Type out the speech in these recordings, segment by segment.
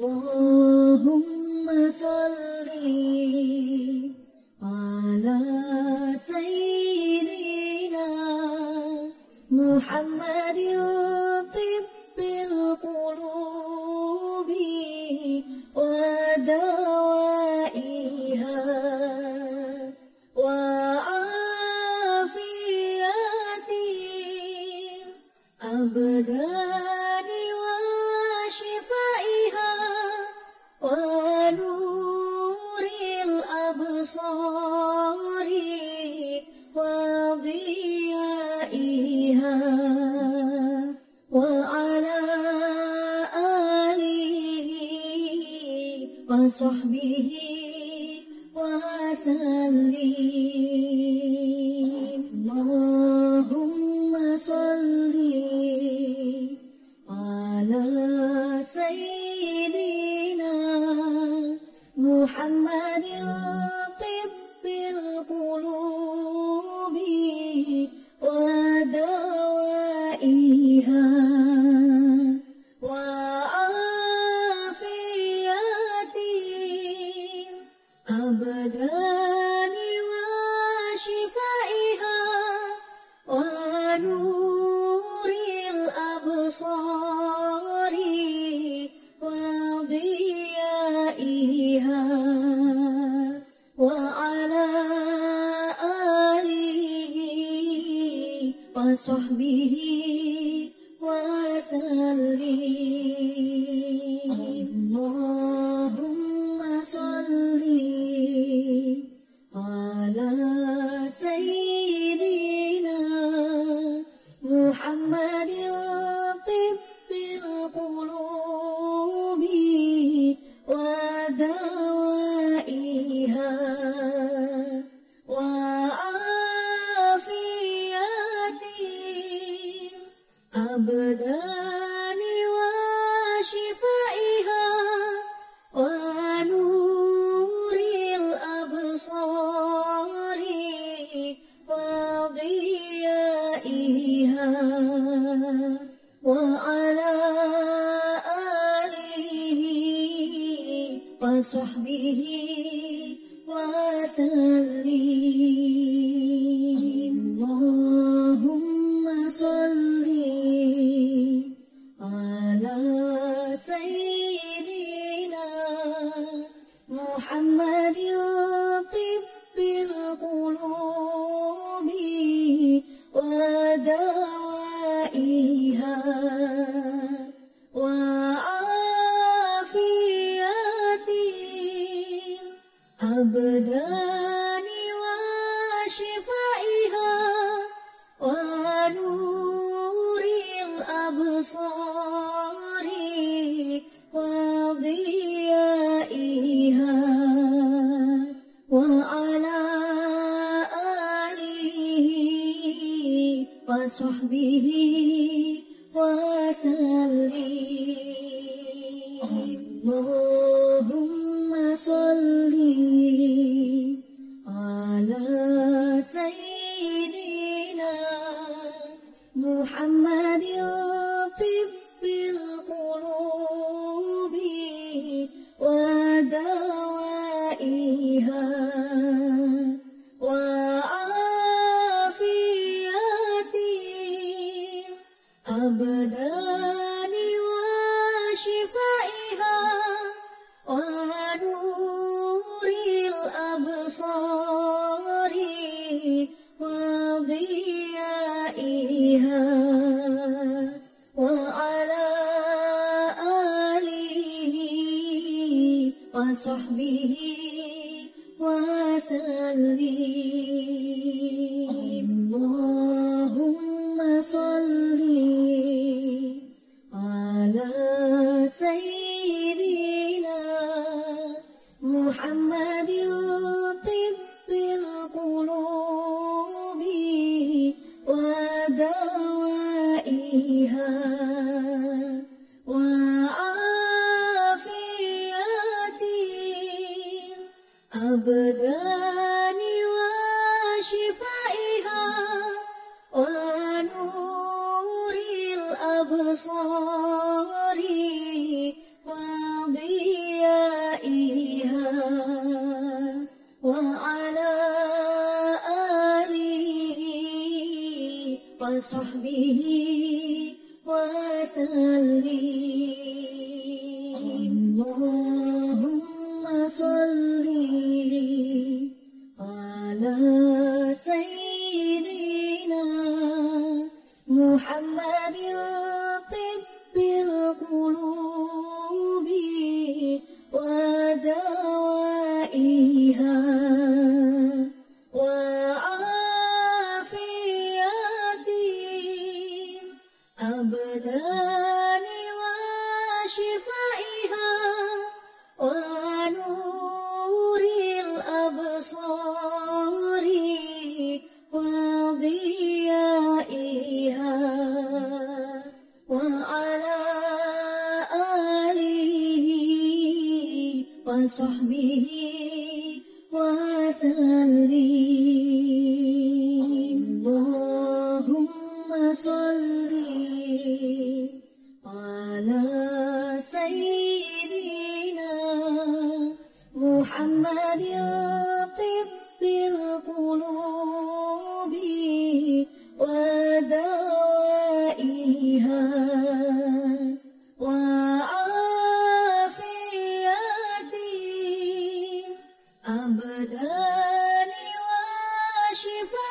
اللهم صل الأبدان اللهم أبدان وشفائها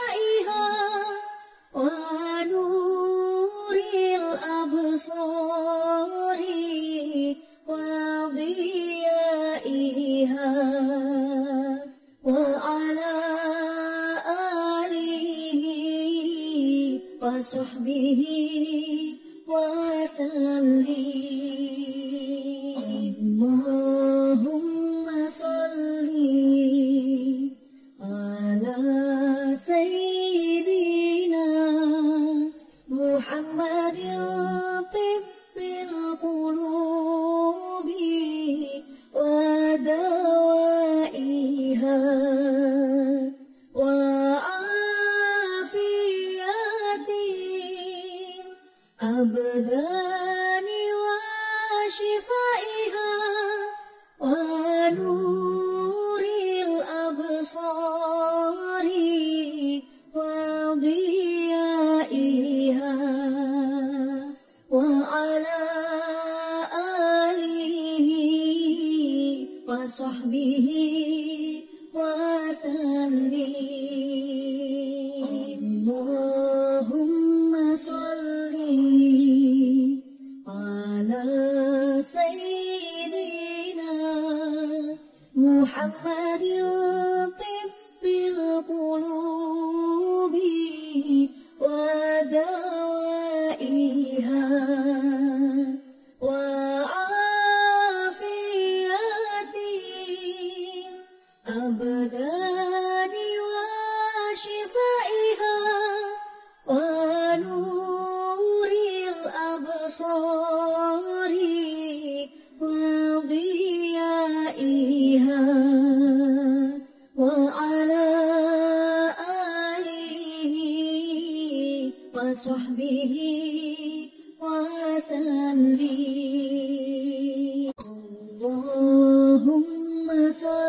اللهم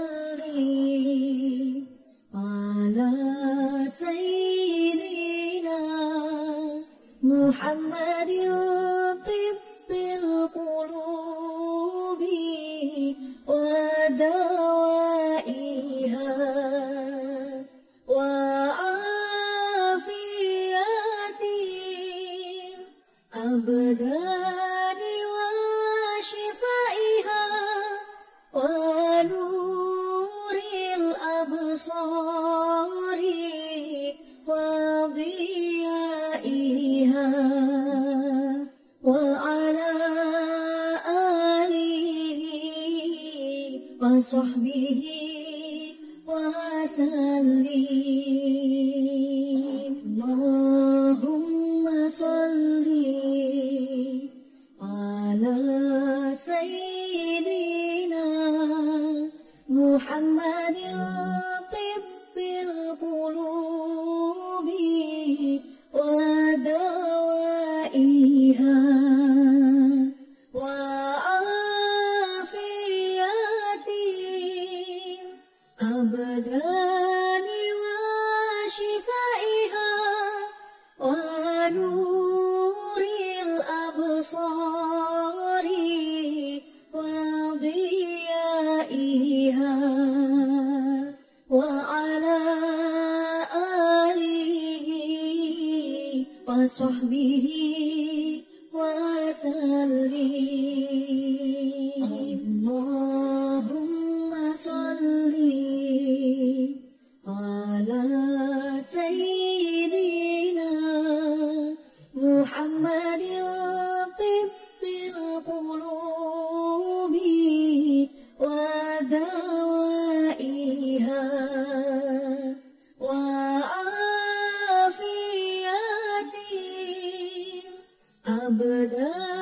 الأبدان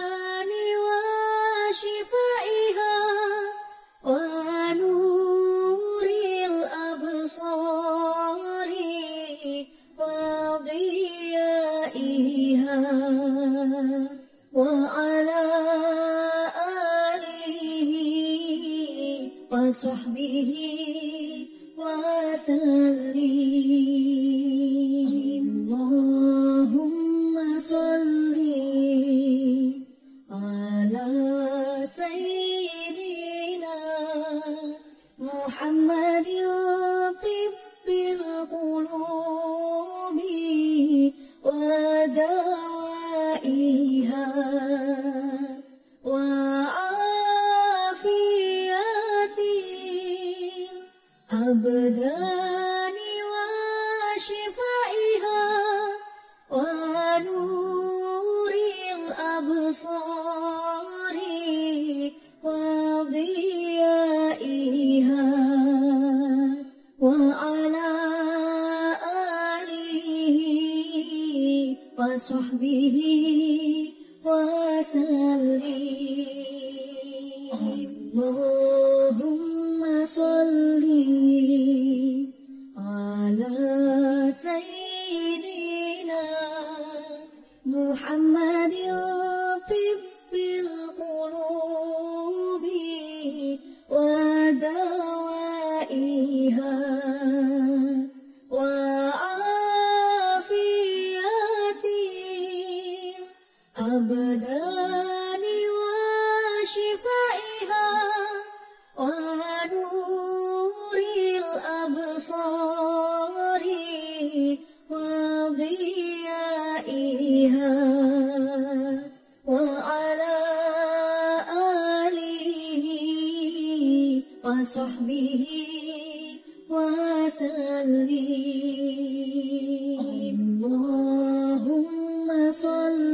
اللهم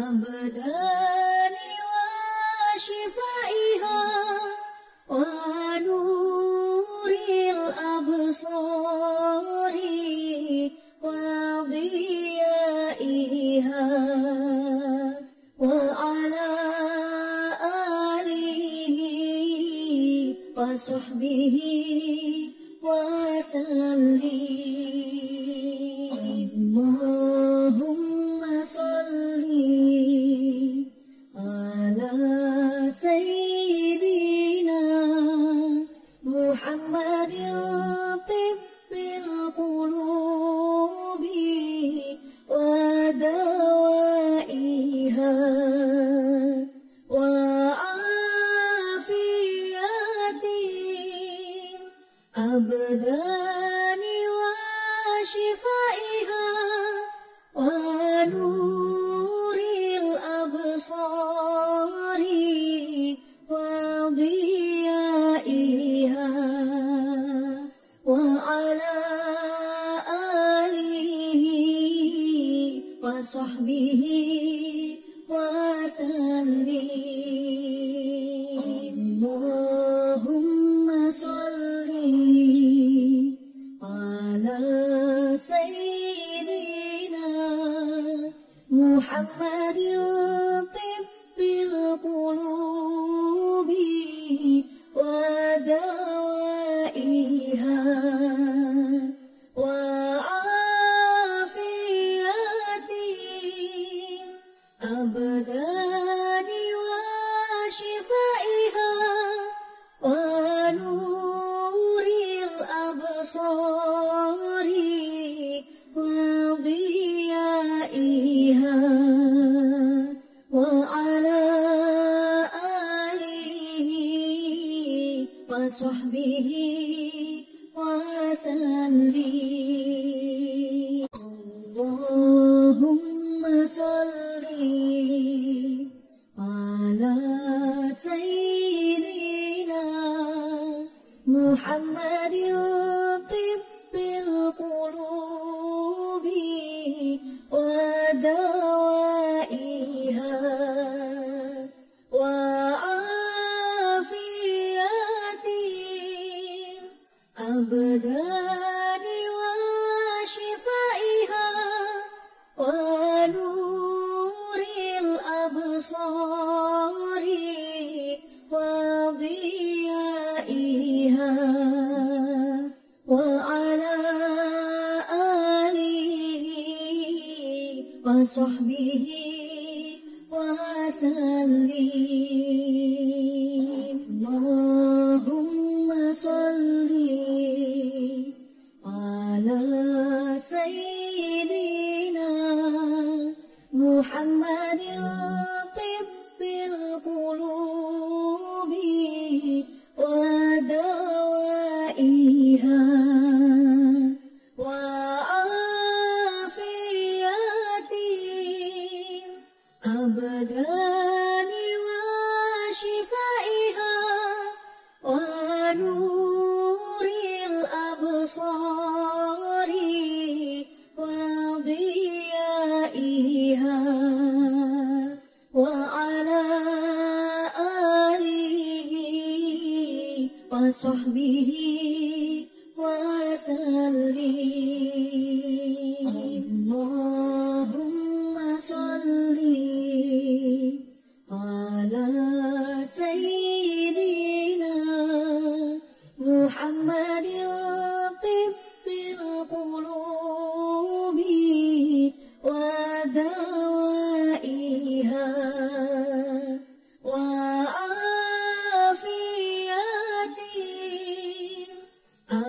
Ramadan.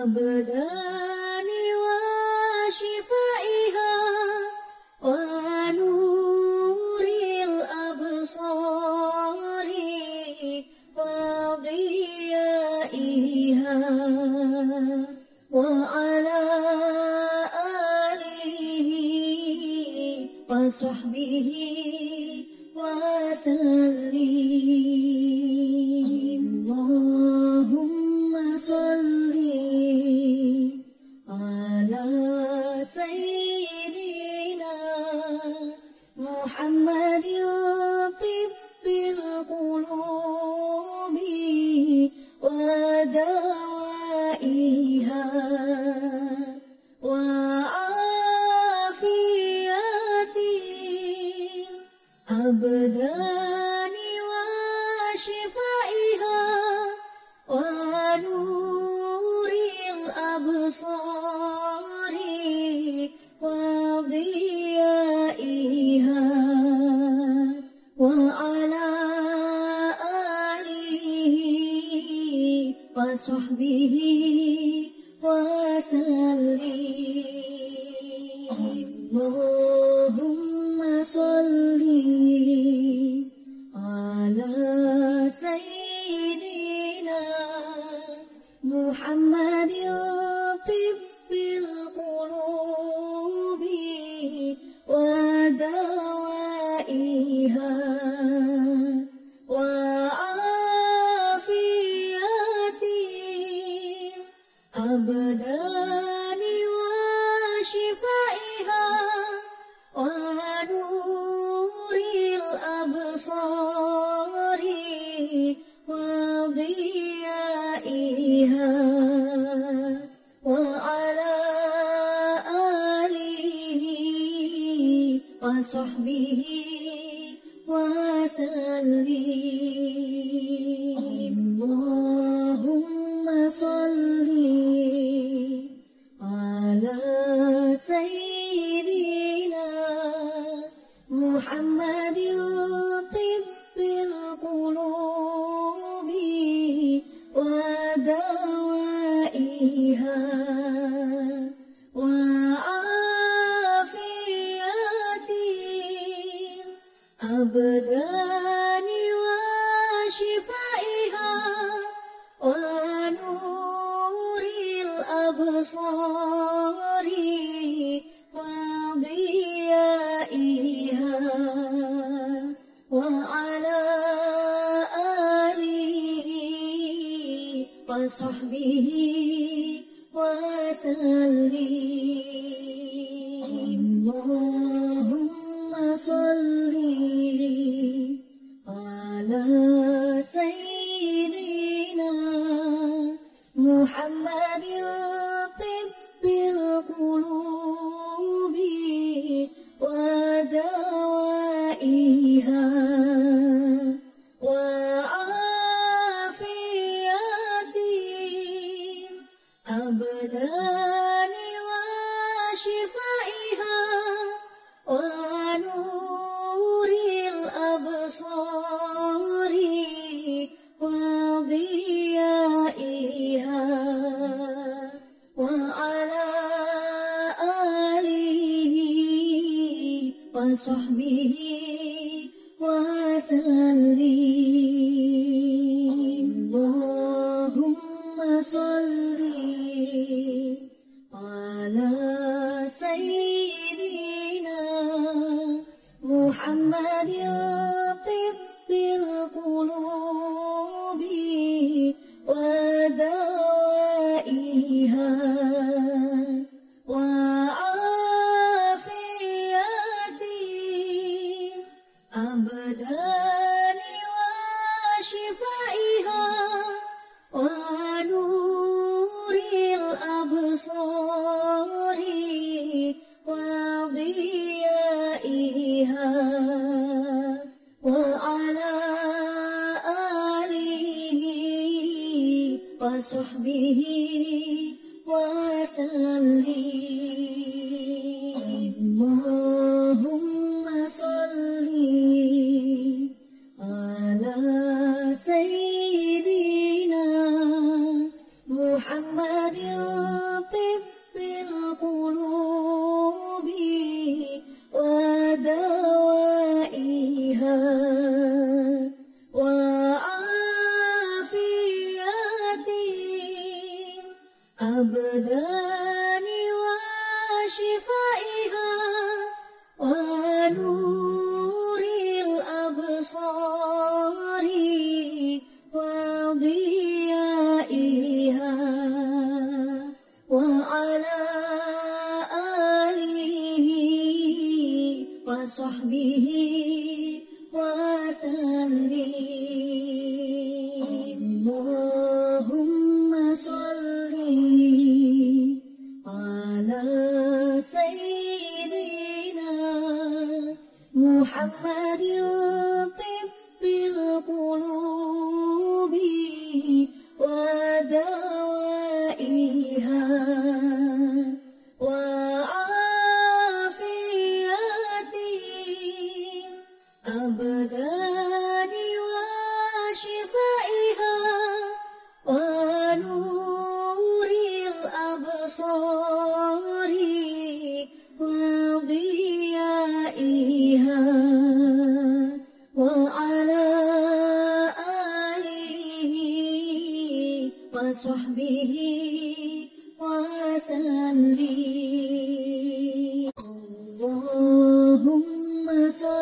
abada اللهم أبدان وشفائها اللهم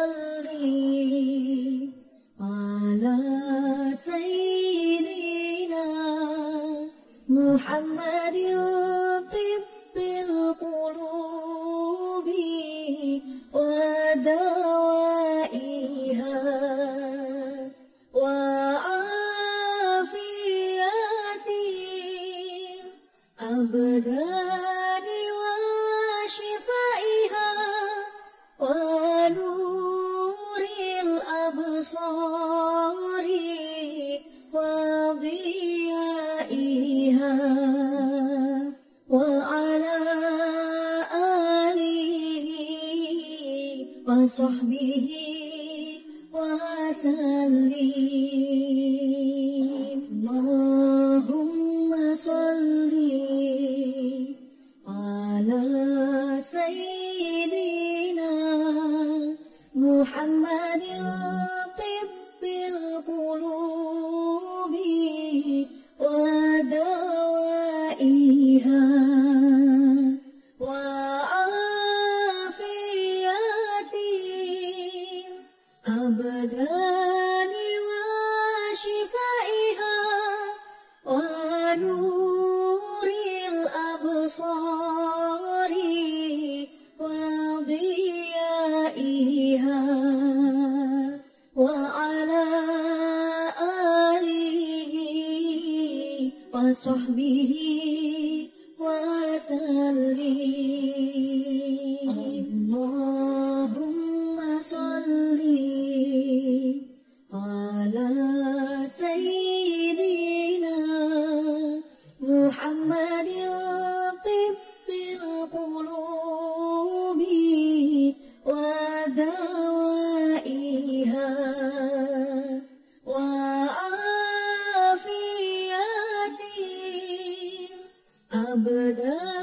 الأبدان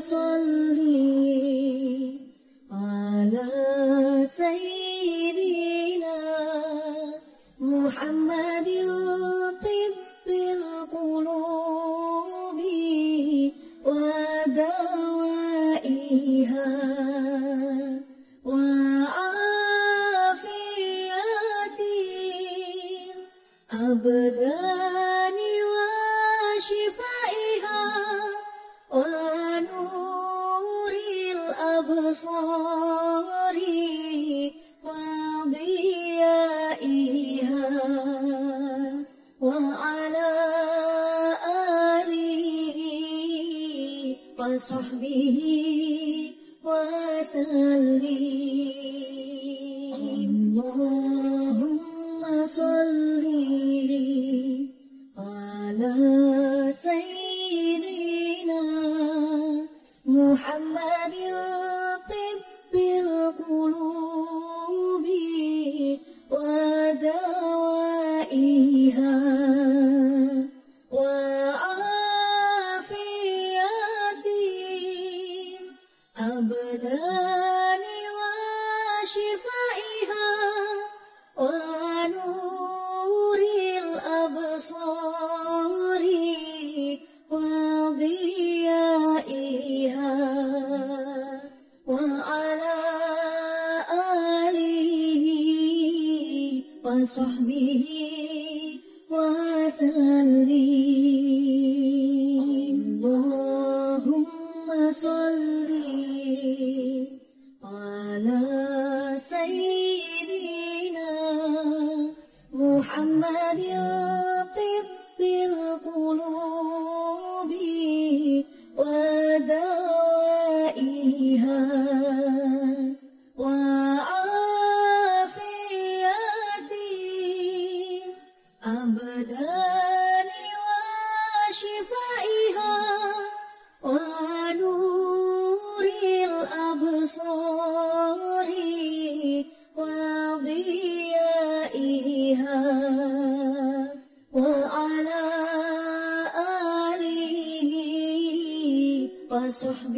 اللهم أبدان وشفائها ونور الأبصار وضيائها وعلى آله وصحبه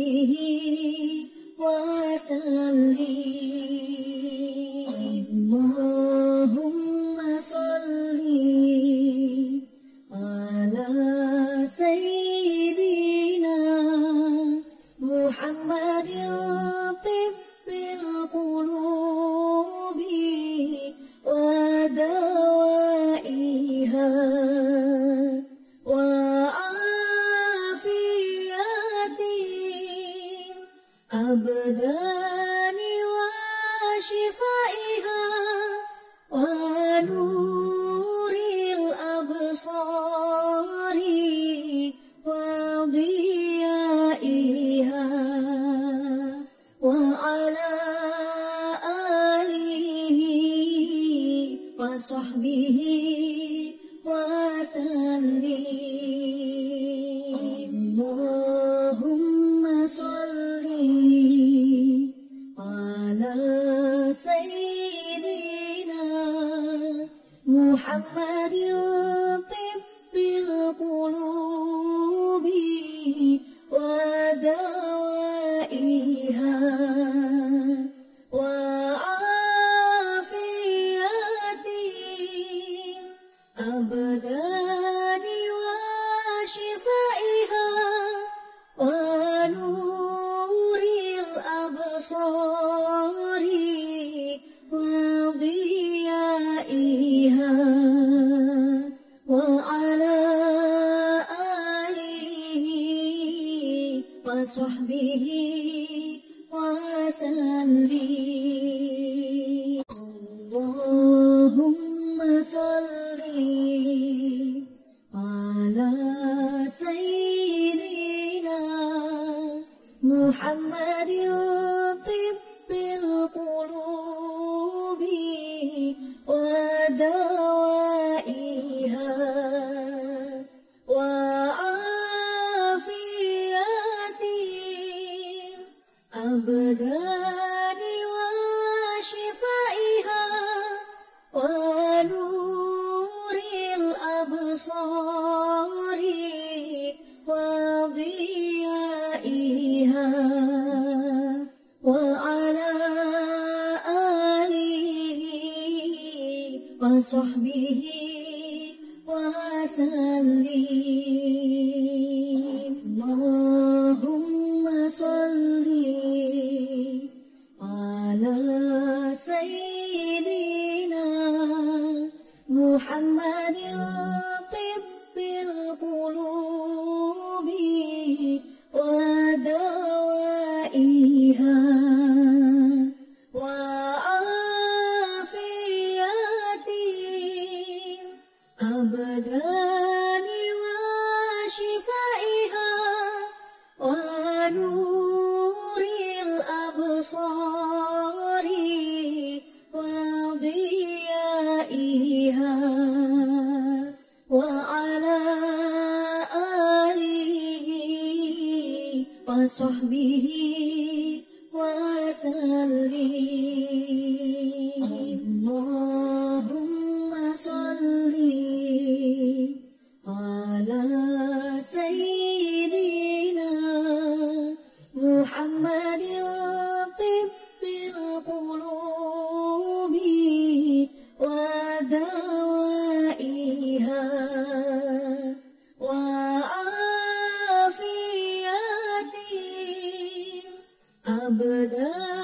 الأبدان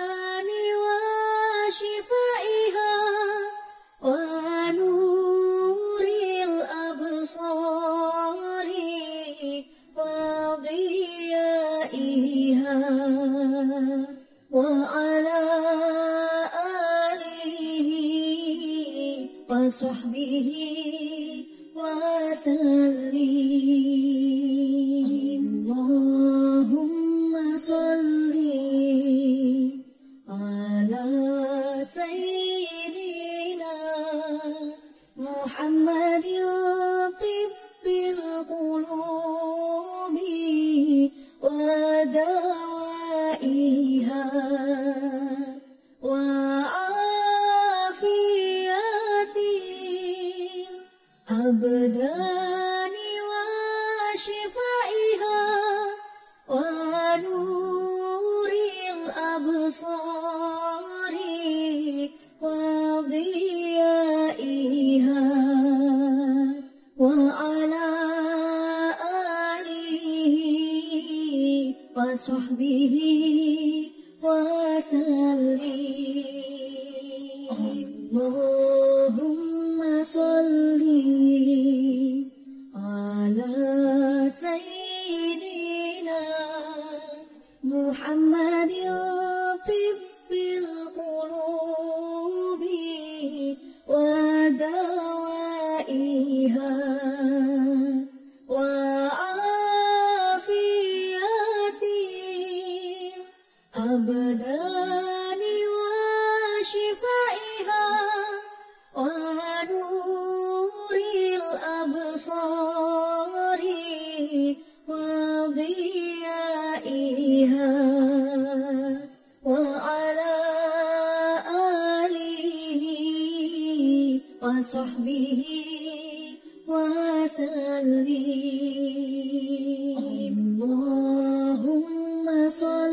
اللهم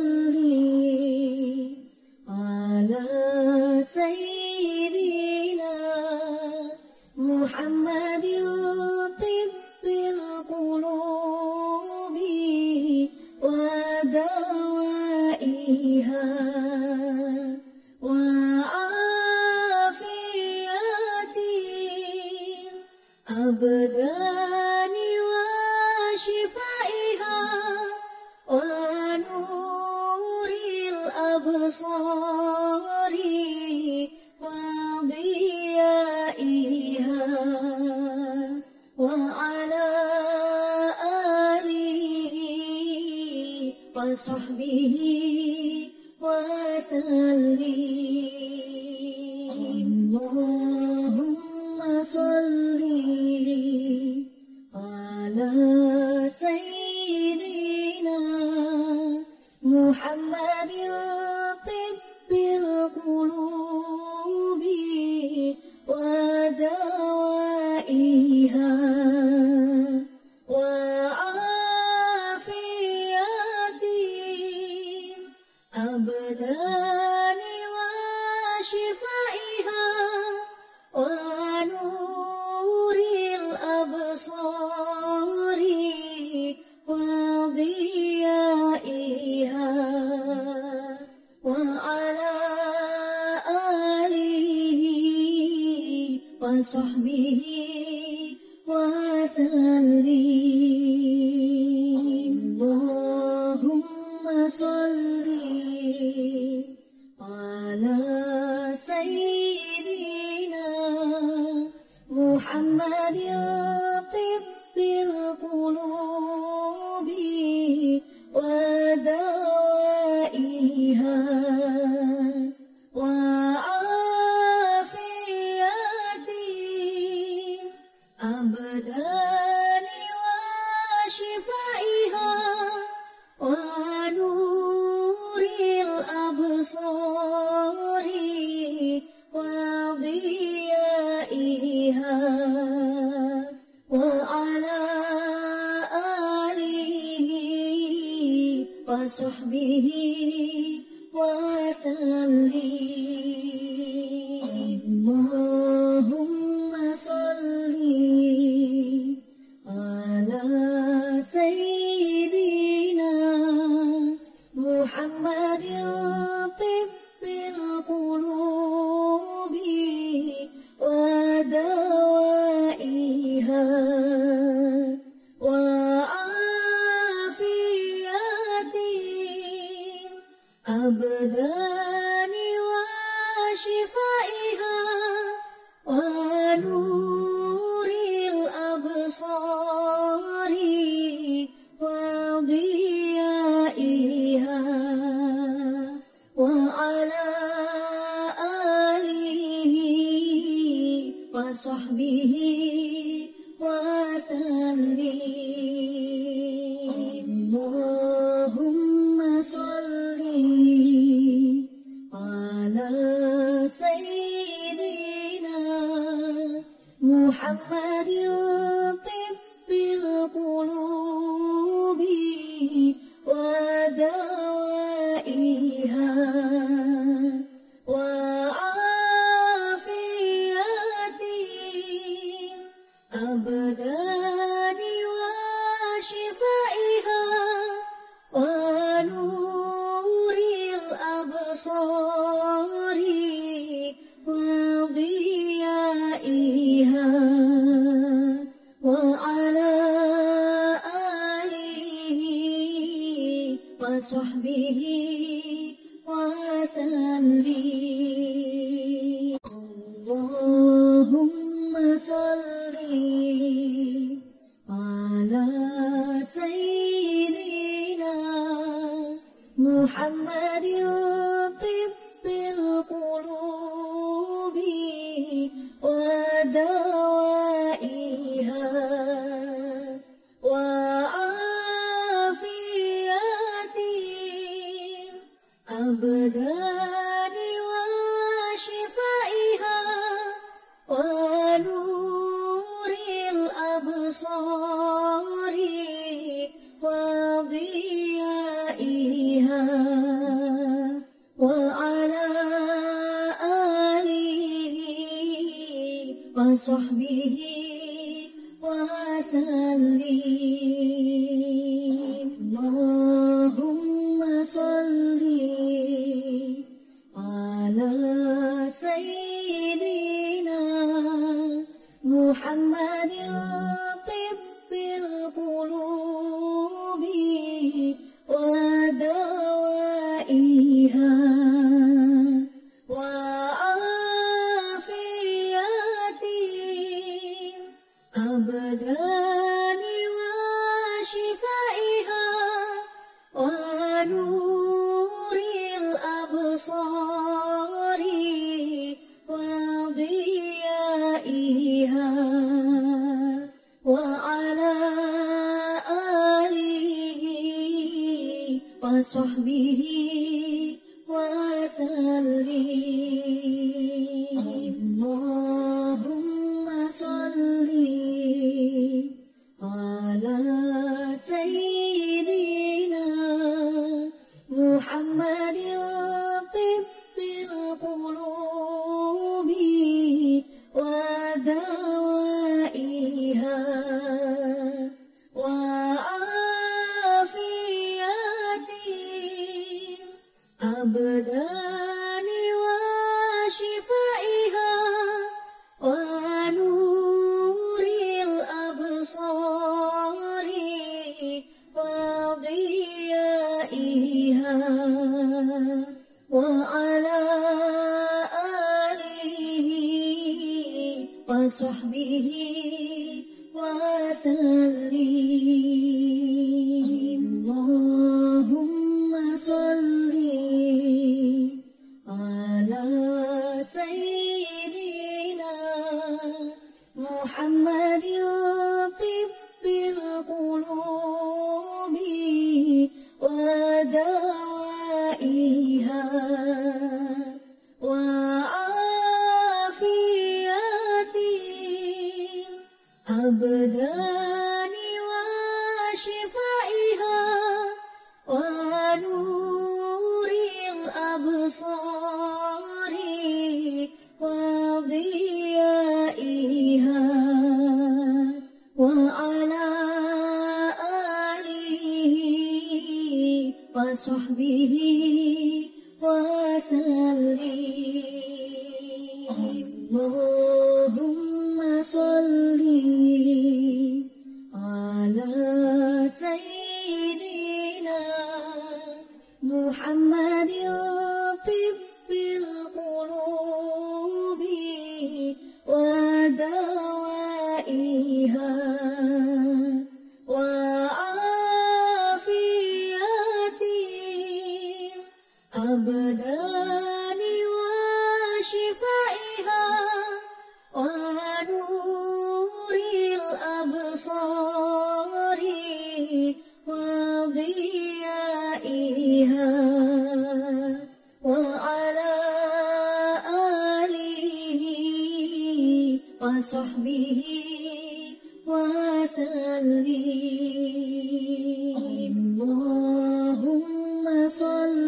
رمضان وشفائها ونور الأبصار وضيائها وعلى آله وصحبه اللهم أبدان وشفائها اللهم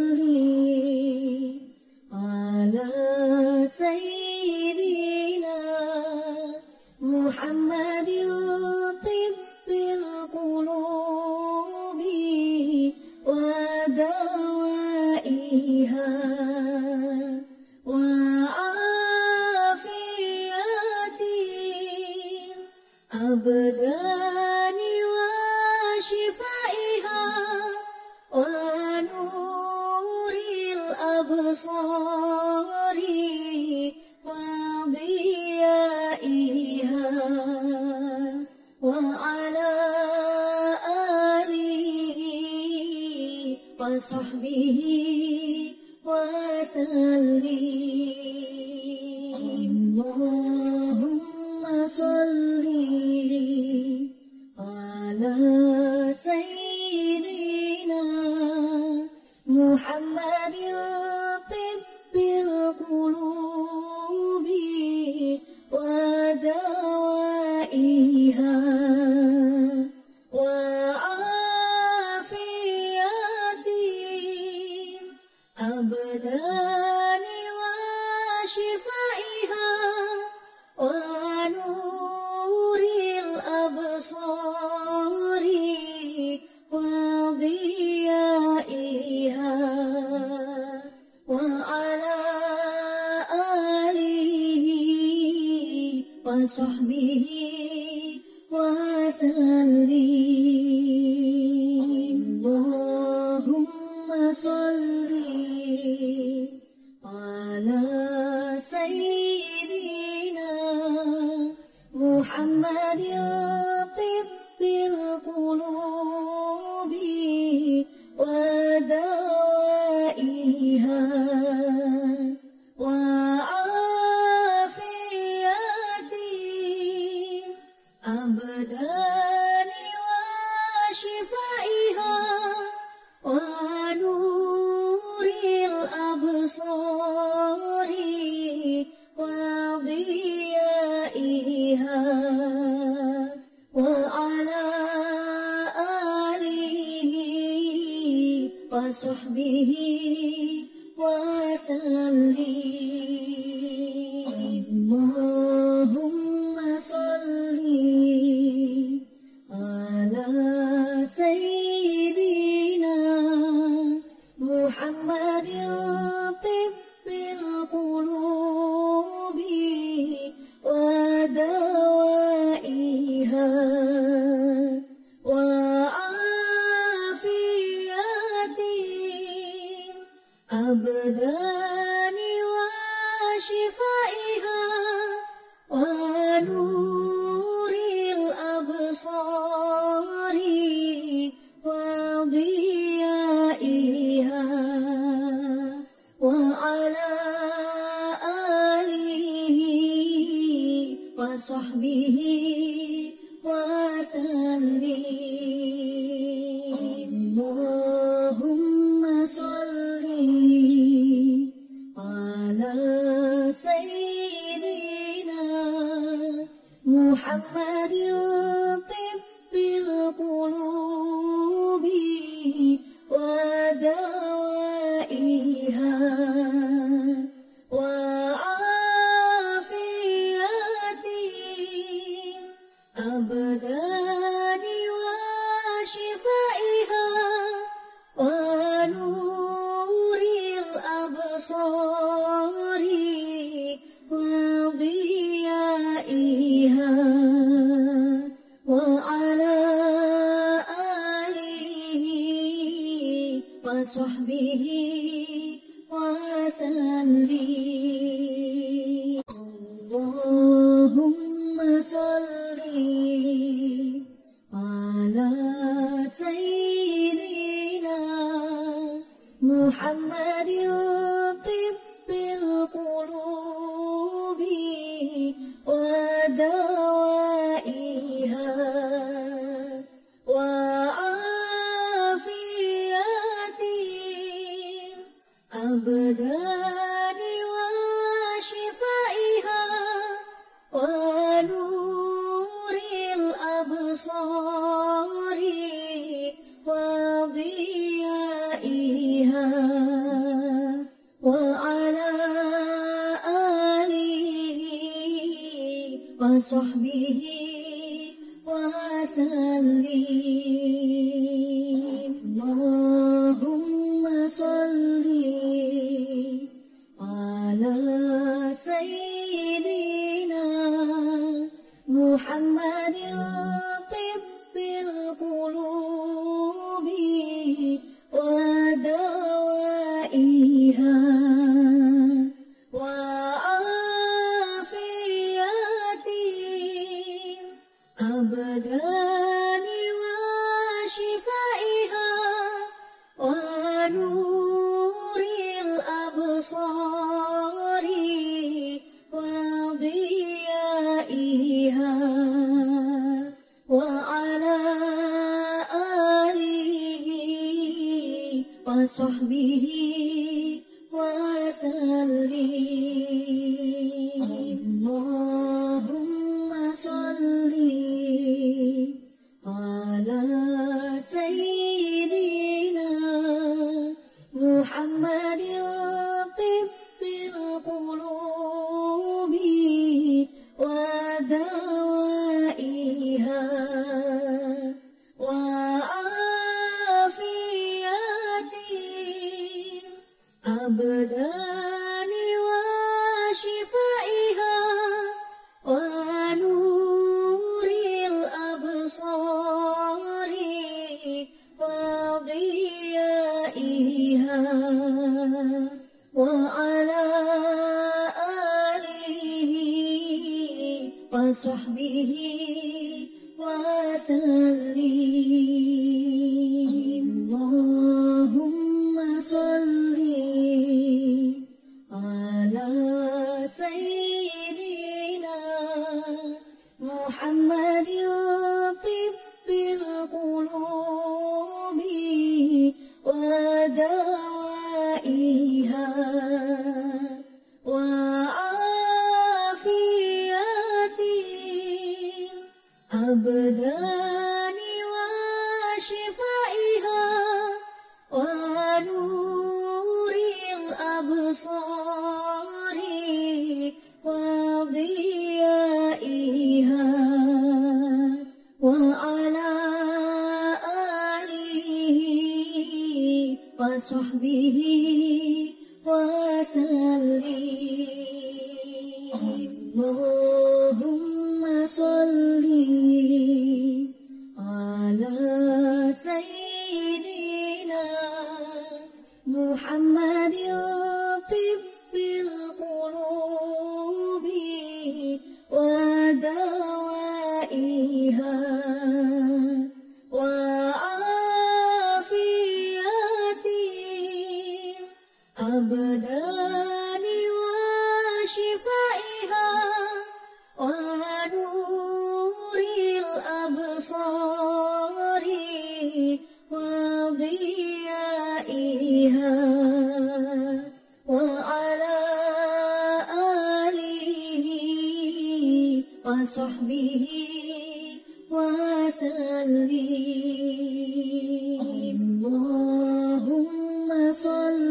الأبدان وشفائها ونور الأبصار وضيائها وعلى آله وصحبه الأبدان اللهم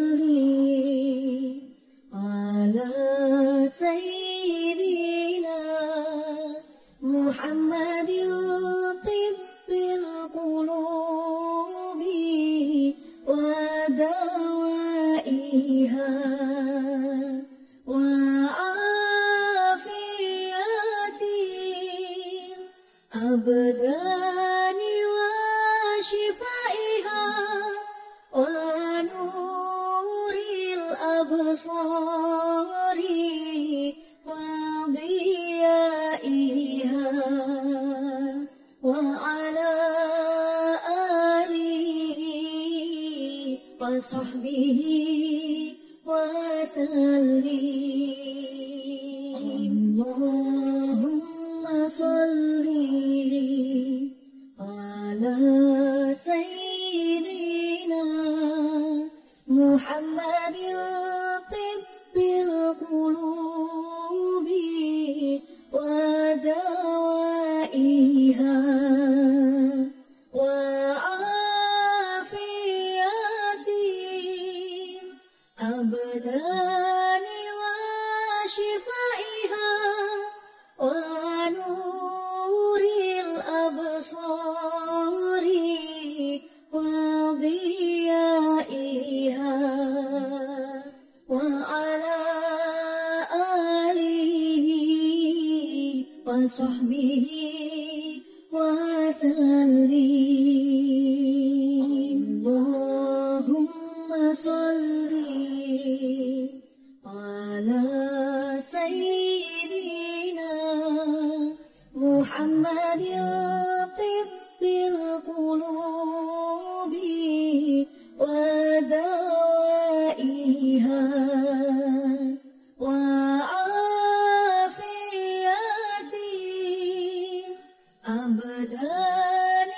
أبدان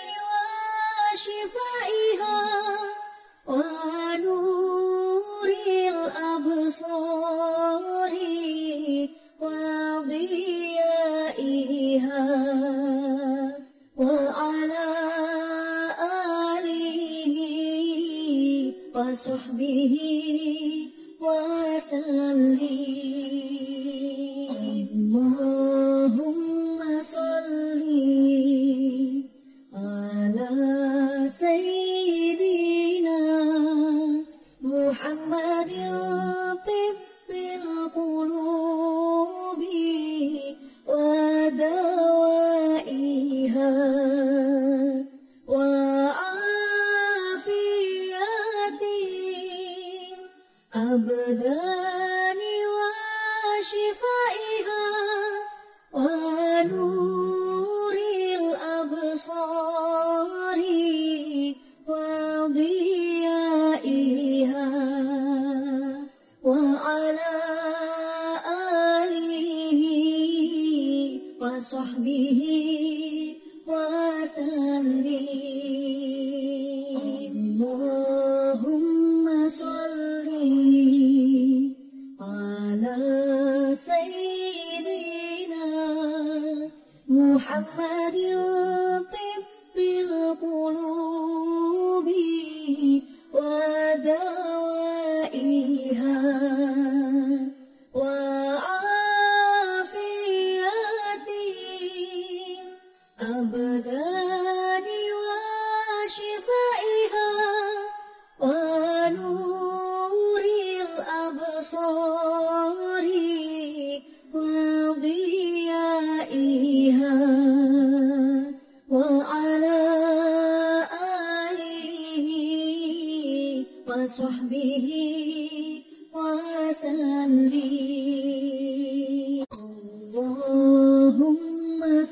وشفائها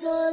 اللهم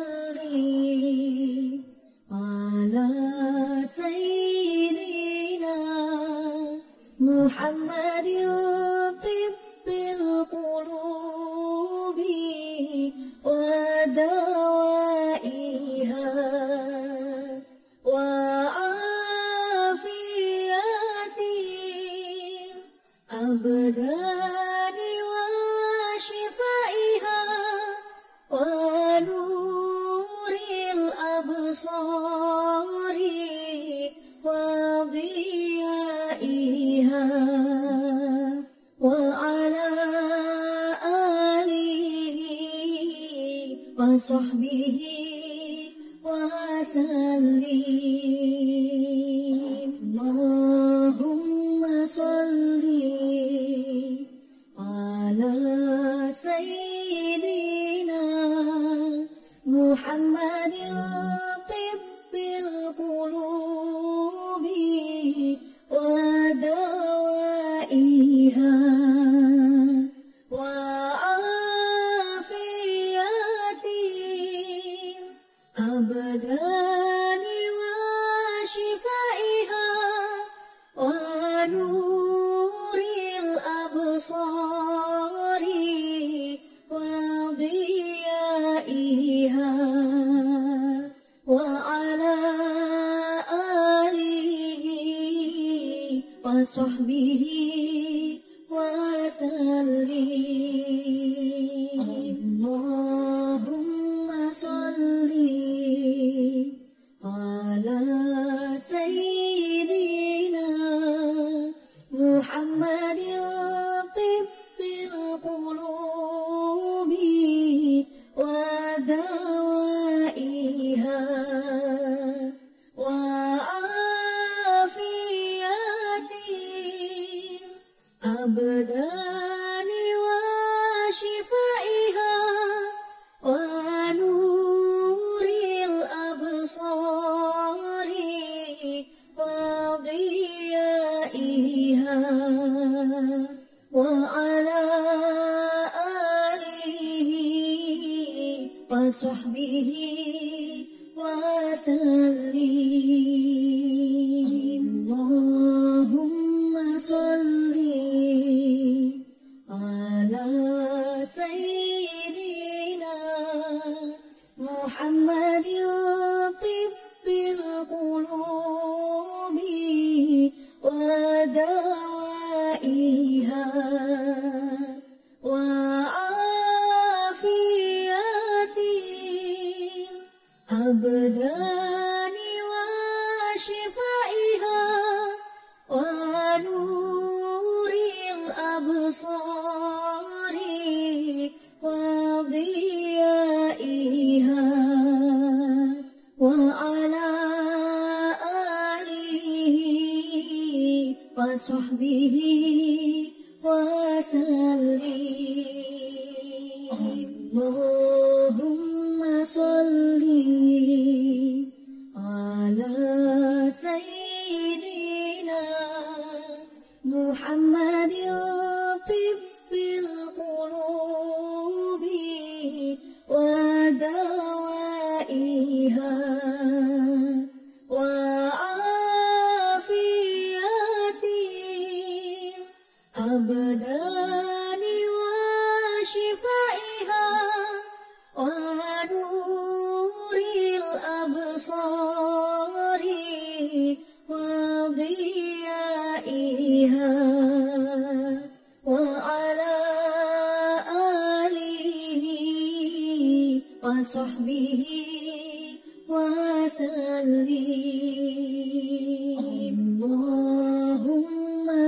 الأبدان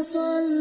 اللهم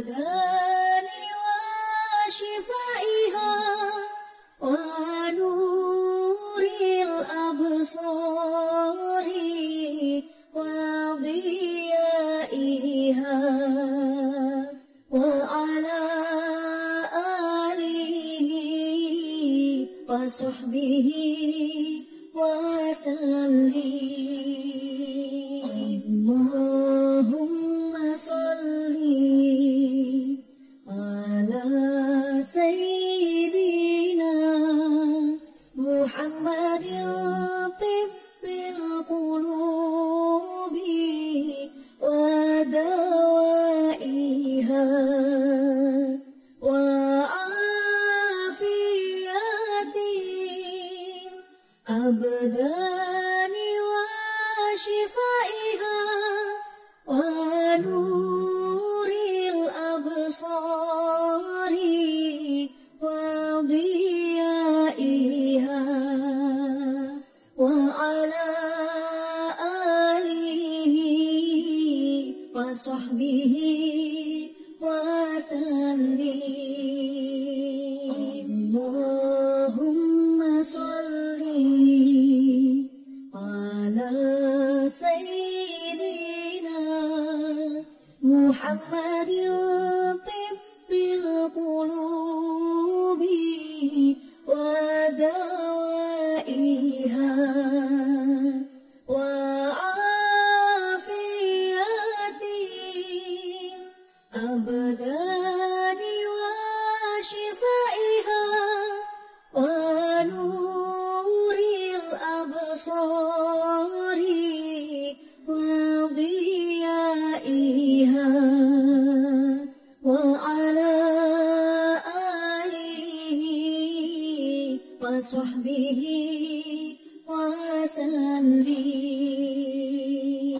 الأذان وشفائها ونور الأبصار وضيائها وعلى آله وصحبه